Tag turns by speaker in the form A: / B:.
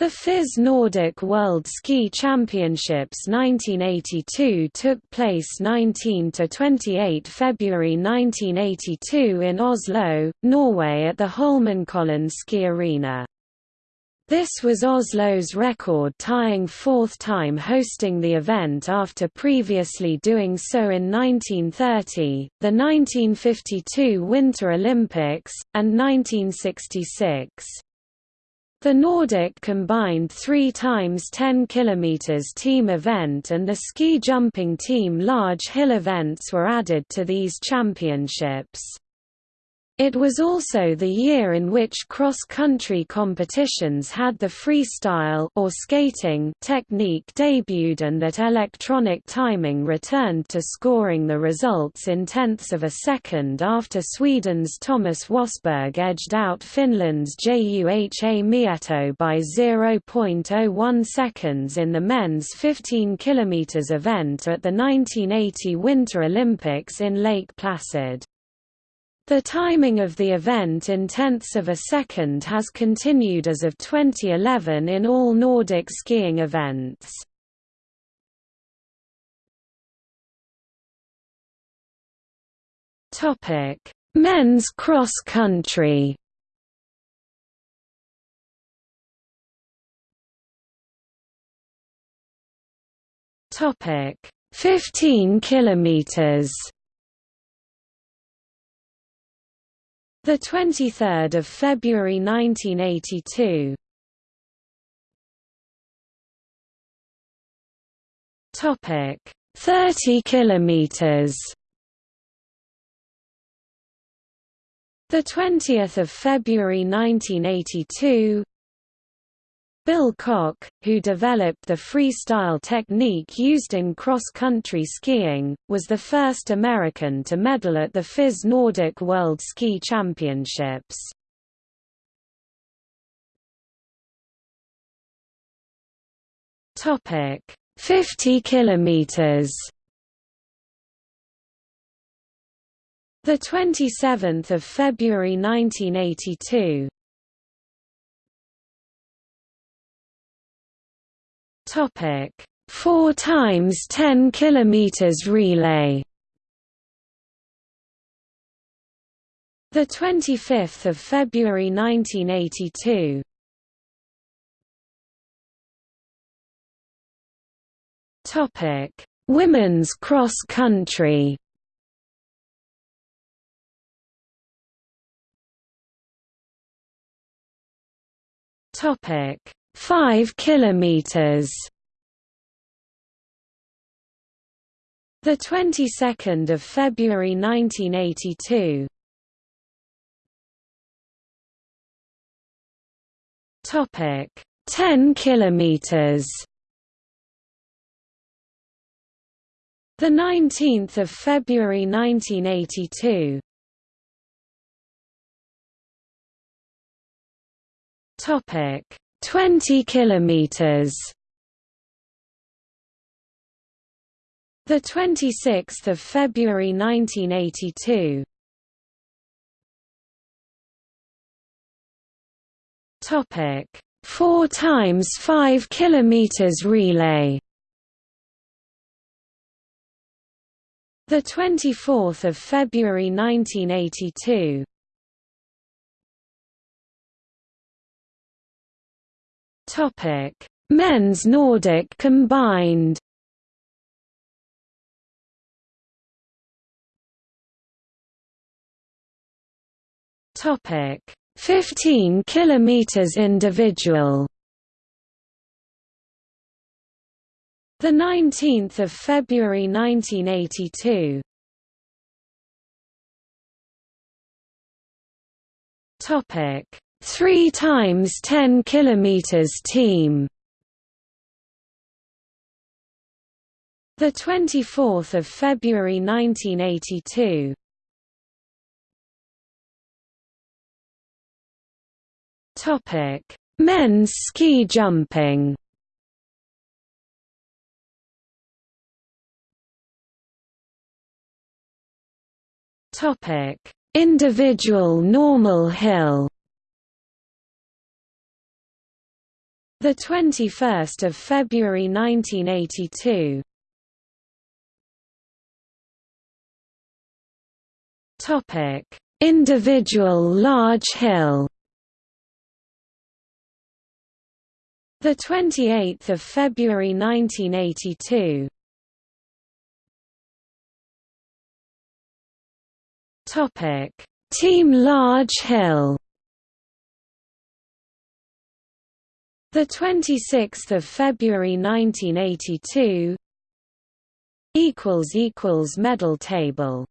A: The FIS Nordic World Ski Championships 1982 took place 19–28 February 1982 in Oslo, Norway at the Holmenkollen Ski Arena. This was Oslo's record-tying fourth time hosting the event after previously doing so in 1930, the 1952 Winter Olympics, and 1966. The Nordic combined 3 times 10 km team event and the ski jumping team large hill events were added to these championships. It was also the year in which cross-country competitions had the freestyle or skating technique debuted and that electronic timing returned to scoring the results in tenths of a second after Sweden's Thomas Wassberg edged out Finland's Juha Mieto by 0.01 seconds in the men's 15 km event at the 1980 Winter Olympics in Lake Placid. The timing of the event in tenths of a second has continued as of 2011 in all Nordic skiing events. Men's cross country. Topic: 15 kilometers. The 23rd of February 1982. Topic 30 kilometers. The 20th of February 1982. Bill Koch, who developed the freestyle technique used in cross-country skiing, was the first American to medal at the FIS Nordic World Ski Championships. Topic: 50 kilometers. The 27th of February 1982. Topic: 4 times 10 kilometers relay. The 25th of February 1982. Topic: Women's cross country. Topic: 5 kilometers. The 22nd of February 1982 topic 10 kilometers. The 19th of February 1982 topic 20 kilometers. The 26th of February 1982 topic. 4 times 5 kilometers relay. The 24th of February 1982 Topic: Men's Nordic combined. Topic: 15 kilometers individual. The 19th of February 1982. Topic: 3 times 10 kilometers team. The 24th of February 1982 topic. Men's ski jumping. Topic. Individual normal hill The 21st of February 1982. Topic: Individual large hill. The 28th of February 1982. Topic: Team Large Hill. The 26th of February 1982. Equals equals medal table